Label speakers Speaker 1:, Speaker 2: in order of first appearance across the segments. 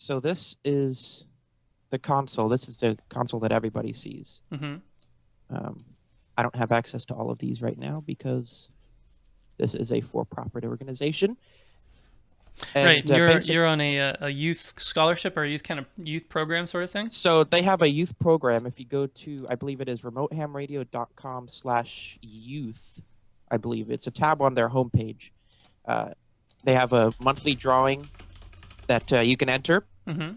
Speaker 1: So this is the console. This is the console that everybody sees.
Speaker 2: hmm
Speaker 1: Um, I don't have access to all of these right now because this is a for-profit organization. And,
Speaker 2: right.
Speaker 1: uh,
Speaker 2: You're
Speaker 1: basic-
Speaker 2: you're on a uh, a youth scholarship or a youth kind of youth program sort of thing.
Speaker 1: So they have a youth program. If you go to, I believe it is remotehamradio.com slash youth, I believe it's a tab on their homepage. Uh, they have a monthly drawing that uh, you can enter,
Speaker 2: hmm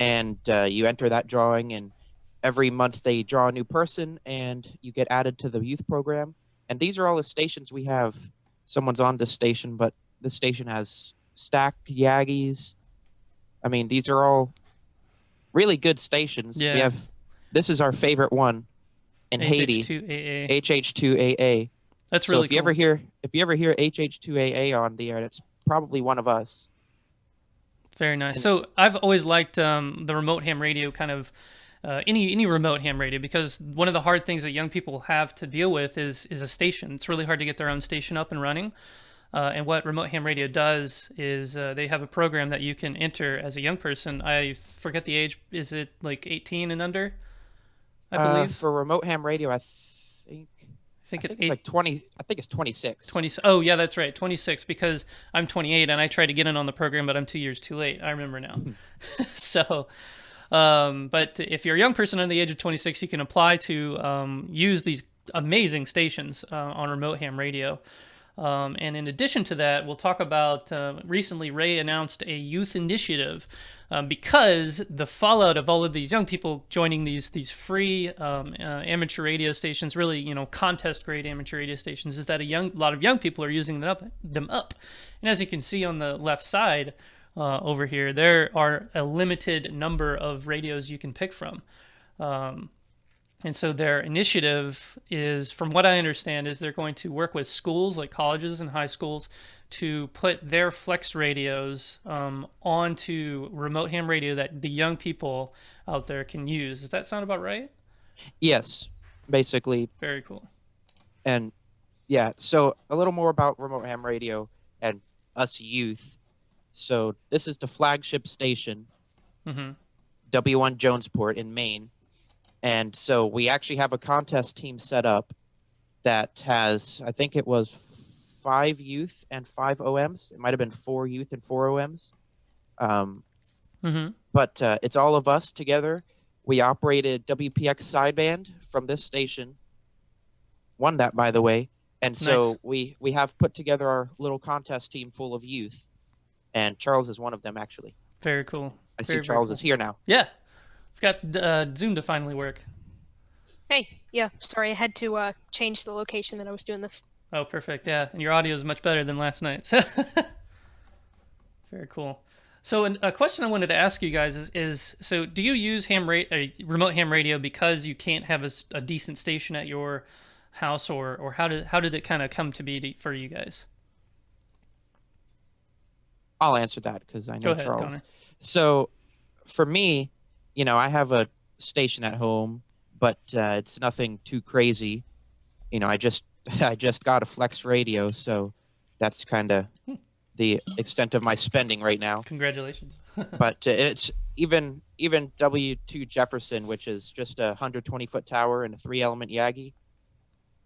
Speaker 1: and uh, you enter that drawing, and every month they draw a new person, and you get added to the youth program. And these are all the stations we have. Someone's on this station, but this station has stacked Yagis. I mean, these are all really good stations. We have this is our favorite one in Haiti,
Speaker 2: HH2AA.
Speaker 1: HH2AA.
Speaker 2: That's
Speaker 1: so
Speaker 2: really
Speaker 1: if you ever hear if you ever hear HH2AA on the air, it's probably one of us.
Speaker 2: Very nice. So I've always liked um, the remote ham radio kind of uh, any any remote ham radio because one of the hard things that young people have to deal with is is a station. It's really hard to get their own station up and running. Uh, and what remote ham radio does is uh, they have a program that you can enter as a young person. I forget the age. Is it like 18 and under? I
Speaker 1: Uh,
Speaker 2: believe.
Speaker 1: for remote ham radio, I think
Speaker 2: I think
Speaker 1: I
Speaker 2: it's
Speaker 1: think it's like twenty. I think it's twenty six.
Speaker 2: 20 oh yeah that's right 26 because i'm 28 and i tried to get in on the program but i'm two years too late i remember now so um, but if you're a young person under the age of 26 you can apply to um, use these amazing stations uh, on remote ham radio um, and in addition to that, we'll talk about uh, recently Ray announced a youth initiative um, because the fallout of all of these young people joining these these free um, uh, amateur radio stations, really you know contest grade amateur radio stations, is that a young lot of young people are using them up, them up. And as you can see on the left side uh, over here, there are a limited number of radios you can pick from. Um, and so their initiative is, from what I understand, is they're going to work with schools like colleges and high schools to put their flex radios um, onto remote ham radio that the young people out there can use. Does that sound about right?
Speaker 1: Yes, basically,
Speaker 2: Very cool.
Speaker 1: and yeah. So a little more about remote ham radio and us youth. So this is the flagship station,
Speaker 2: hmm
Speaker 1: W1 Jonesport in Maine, and so we actually have a contest team set up that has, I think it was five youth and five OMs. It might have been four youth and four OMs. Um,
Speaker 2: hmm
Speaker 1: but uh, it's all of us together. We operated WPX sideband from this station. Won that, by the way. And so
Speaker 2: Nice.
Speaker 1: we we have put together our little contest team full of youth, and Charles is one of them. Actually,
Speaker 2: Very cool.
Speaker 1: I
Speaker 2: Very,
Speaker 1: see Charles
Speaker 2: cool.
Speaker 1: is here now.
Speaker 2: Yeah. We've got uh, Zoom to finally work.
Speaker 3: Hey, yeah, sorry, I had to uh, change the location that I was doing this.
Speaker 2: Oh, perfect. Yeah, and your audio is much better than last night. So very cool. So, an- a question I wanted to ask you guys is: is so do you use ham ra- uh, remote ham radio because you can't have a decent station at your house, or or how did how did it kind of come to be to, for you guys?
Speaker 1: I'll answer that because I know
Speaker 2: Go ahead,
Speaker 1: Charles.
Speaker 2: Connor.
Speaker 1: So, for me, you know, I have a station at home, but uh, it's nothing too crazy. You know, I just I just got a Flex radio, so that's kind of
Speaker 2: Hmm.
Speaker 1: the extent of my spending right now.
Speaker 2: Congratulations.
Speaker 1: But uh, it's even even W two Jefferson, which is just a 120 foot tower and a three element Yagi,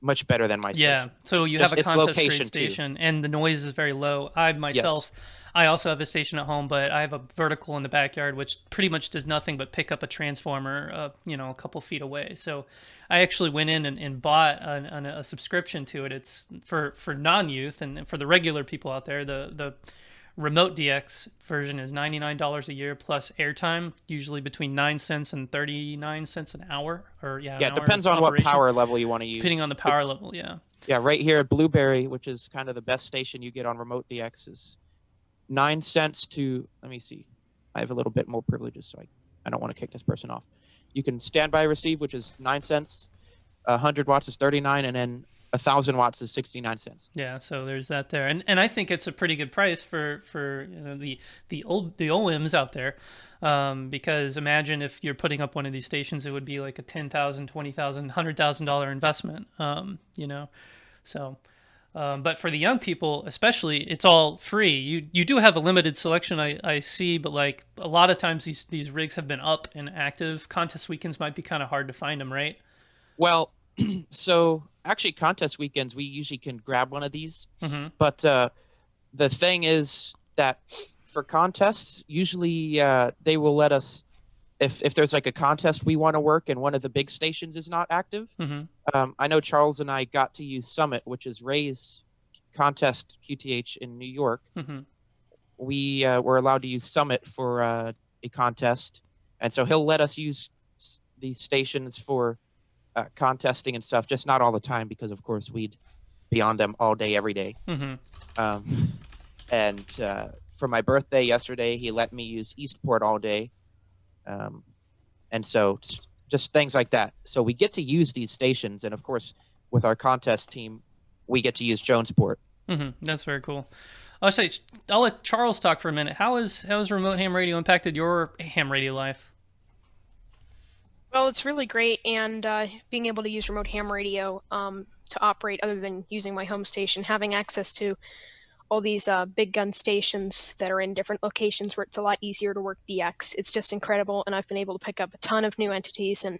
Speaker 1: much better than my
Speaker 2: yeah.
Speaker 1: station.
Speaker 2: So you
Speaker 1: Just
Speaker 2: have a contest grade
Speaker 1: location, too.
Speaker 2: station, and the noise is very low. I myself, I also have a station at home, but I have a vertical in the backyard, which pretty much does nothing but pick up a transformer, uh, you know, a couple feet away. So I actually went in and, and bought an, an, a subscription to it. It's for for non youth and for the regular people out there. The the remote DX version is ninety nine dollars a year plus airtime, usually between nine cents and thirty nine cents an hour. Or yeah,
Speaker 1: Yeah, it depends on what power level you want to use.
Speaker 2: depending on the power
Speaker 1: It's-
Speaker 2: level. Yeah.
Speaker 1: Yeah, right here at Blueberry, which is kind of the best station you get on remote DX, is nine cents to. Let me see. I have a little bit more privileges, so I, I don't want to kick this person off. You can standby receive, which is nine cents. A hundred watts is thirty nine, and then a thousand watts is sixty nine cents.
Speaker 2: Yeah, so there's that there, and and I think it's a pretty good price for for you know, the the old the OMs out there, um, because imagine if you're putting up one of these stations, it would be like a ten thousand, twenty thousand, hundred thousand dollar investment, um, you know, so Um, but for the young people, especially, it's all free. You you do have a limited selection, I, I see, but like a lot of times these these rigs have been up and active. Contest weekends might be kind of hard to find them, right?
Speaker 1: Well, so actually, contest weekends we usually can grab one of these,
Speaker 2: hmm
Speaker 1: but uh, the thing is that for contests, usually uh, they will let us if if there's like a contest we want to work and one of the big stations is not active.
Speaker 2: hmm
Speaker 1: Um, I know Charles and I got to use Summit, which is Ray's contest QTH in New York.
Speaker 2: hmm
Speaker 1: We uh, were allowed to use Summit for uh, a contest, and so he'll let us use s- these stations for uh, contesting and stuff. Just not all the time, because of course we'd be on them all day, every day.
Speaker 2: hmm
Speaker 1: Um, and uh, for my birthday yesterday, he let me use Eastport all day. Um, and so just things like that. So we get to use these stations. And of course, with our contest team, we get to use Jonesport.
Speaker 2: hmm That's very cool. I'll say I'll let Charles talk for a minute. How is how has remote ham radio impacted your ham radio life?
Speaker 3: Well, it's really great, and uh, being able to use remote ham radio um, to operate other than using my home station, having access to all these uh, big gun stations that are in different locations where it's a lot easier to work DX. It's just incredible, and I've been able to pick up a ton of new entities and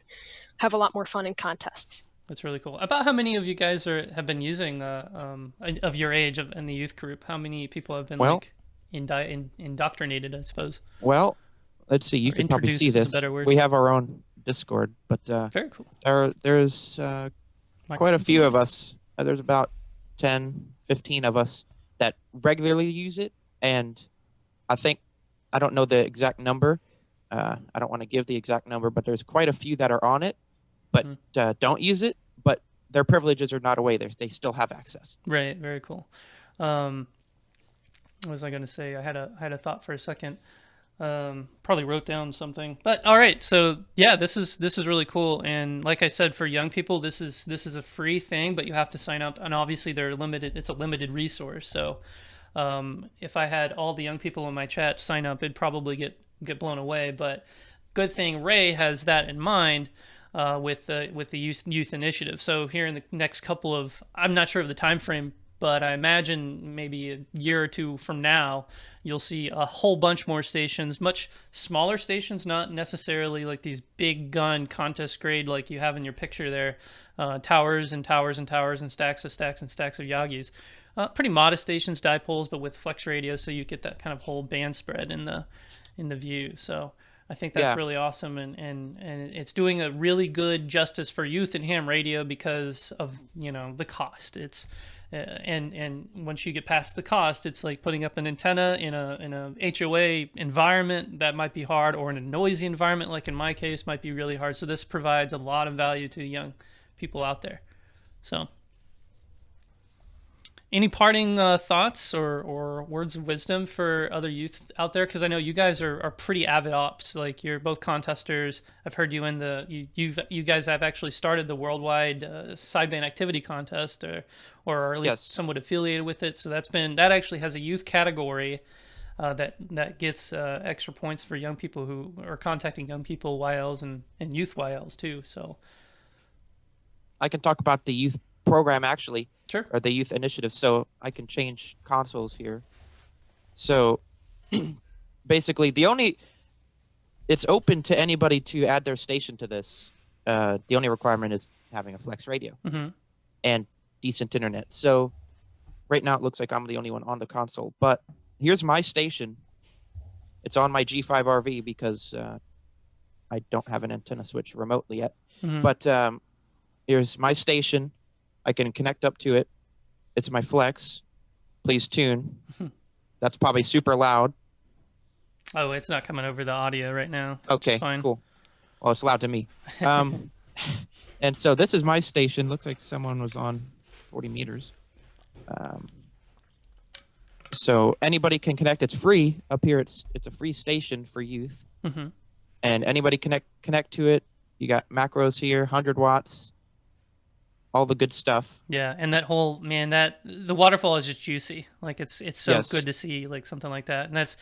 Speaker 3: have a lot more fun in contests.
Speaker 2: That's really cool. About how many of you guys are have been using uh, um, of your age of, in the youth group? How many people have been
Speaker 1: Well-
Speaker 2: like indi- in, indoctrinated? I suppose.
Speaker 1: Well, let's see. You
Speaker 2: Or
Speaker 1: can probably see
Speaker 2: introduced is a
Speaker 1: this. We have our own Discord, but uh,
Speaker 2: Very cool.
Speaker 1: there, there's uh, quite a few of us. Uh, there's about 10, 15 of us that regularly use it. And I think, I don't know the exact number. Uh, I don't want to give the exact number, but there's quite a few that are on it, but
Speaker 2: Mhm.
Speaker 1: uh, don't use it. But their privileges are not away. They're, they still have access.
Speaker 2: Right. Very cool. Um, what was I going to say? I had a I had a thought for a second. Um, probably wrote down something. But all right. So yeah, this is this is really cool. And like I said, for young people, this is this is a free thing, but you have to sign up. And obviously, they're limited. It's a limited resource. So um, if I had all the young people in my chat sign up, it'd probably get get blown away. But good thing Ray has that in mind uh, with the with the youth youth initiative. So here in the next couple of, I'm not sure of the time frame, but I imagine maybe a year or two from now, you'll see a whole bunch more stations, much smaller stations, not necessarily like these big gun contest grade like you have in your picture there, uh, towers and towers and towers and stacks of stacks and stacks of Yagis. Uh, pretty modest stations, dipoles, but with flex radio, so you get that kind of whole band spread in the in the view. So I think that's
Speaker 1: Yeah.
Speaker 2: really awesome, and, and and it's doing a really good justice for youth and ham radio because of you know the cost. It's Uh, and and once you get past the cost, it's like putting up an antenna in a in a HOA environment that might be hard, or in a noisy environment like in my case might be really hard. So this provides a lot of value to the young people out there. So. Any parting uh, thoughts or, or words of wisdom for other youth out there? Because I know you guys are, are pretty avid ops. Like you're both contesters. I've heard you in the you you've, you guys have actually started the worldwide uh, sideband activity contest, or or at least
Speaker 1: Yes.
Speaker 2: somewhat affiliated with it. So that's been that actually has a youth category uh, that that gets uh, extra points for young people who are contacting young people YLs and and youth YLs too. So
Speaker 1: I can talk about the youth program actually.
Speaker 2: Sure.
Speaker 1: or the youth initiative so i can change consoles here. So basically the only it's open to anybody to add their station to this. Uh, the only requirement is having a flex radio
Speaker 2: hmm
Speaker 1: and decent internet. So right now it looks like i'm the only one on the console but here's my station. It's on my g5rv because uh, i don't have an antenna switch remotely yet.
Speaker 2: Hmm
Speaker 1: but um, here's my station. I can connect up to it. It's my flex. Please tune. That's probably super loud.
Speaker 2: Oh, it's not coming over the audio right now.
Speaker 1: Okay,
Speaker 2: fine.
Speaker 1: cool. Well, it's loud to me. Um, and so this is my station. Looks like someone was on 40 meters. Um, so anybody can connect. It's free up here. It's it's a free station for youth,
Speaker 2: hmm
Speaker 1: and anybody connect connect to it. You got macros here, 100 watts, all the good stuff.
Speaker 2: Yeah, and that whole man, that the waterfall is just juicy. Like it's it's so
Speaker 1: Yes.
Speaker 2: good to see like something like that. And that's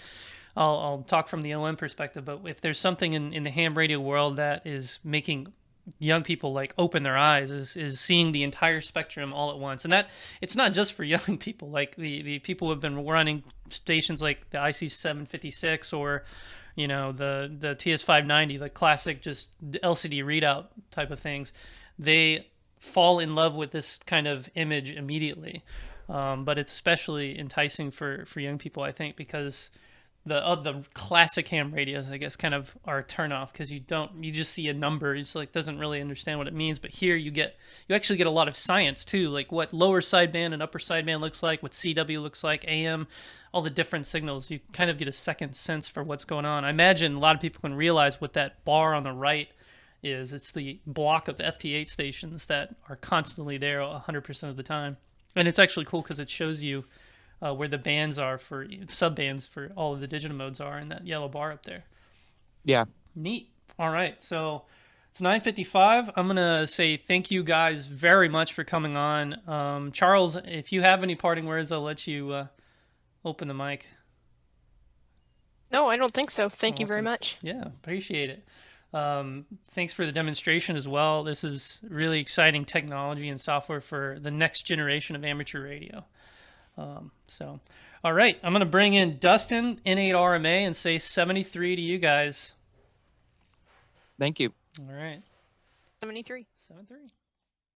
Speaker 2: I'll I'll talk from the OM perspective, but if there's something in, in the ham radio world that is making young people like open their eyes is is seeing the entire spectrum all at once and that it's not just for young people like the the people who have been running stations like the IC 756 or you know the the TS 590 the classic just LCD readout type of things they fall in love with this kind of image immediately um, but it's especially enticing for for young people I think because the uh, the classic ham radios, I guess, kind of are a turnoff because you don't you just see a number. It's like doesn't really understand what it means. But here you get you actually get a lot of science too, like what lower sideband and upper sideband looks like, what CW looks like, AM, all the different signals. You kind of get a second sense for what's going on. I imagine a lot of people can realize what that bar on the right is. It's the block of FT8 stations that are constantly there 100% of the time, and it's actually cool because it shows you uh, where the bands are for sub bands for all of the digital modes are in that yellow bar up there.
Speaker 1: Yeah.
Speaker 2: Neat. All right. So it's 9:55. I'm gonna say thank you guys very much for coming on. Um, Charles, if you have any parting words, I'll let you uh, open the mic.
Speaker 3: No, I don't think so. Thank you very much.
Speaker 2: Yeah, appreciate it. Um, thanks for the demonstration as well. This is really exciting technology and software for the next generation of amateur radio. Um, so, all right, I'm going to bring in Dustin, N8RMA, and say 73 to you guys.
Speaker 1: Thank you.
Speaker 2: All right,
Speaker 3: 73.
Speaker 2: 73.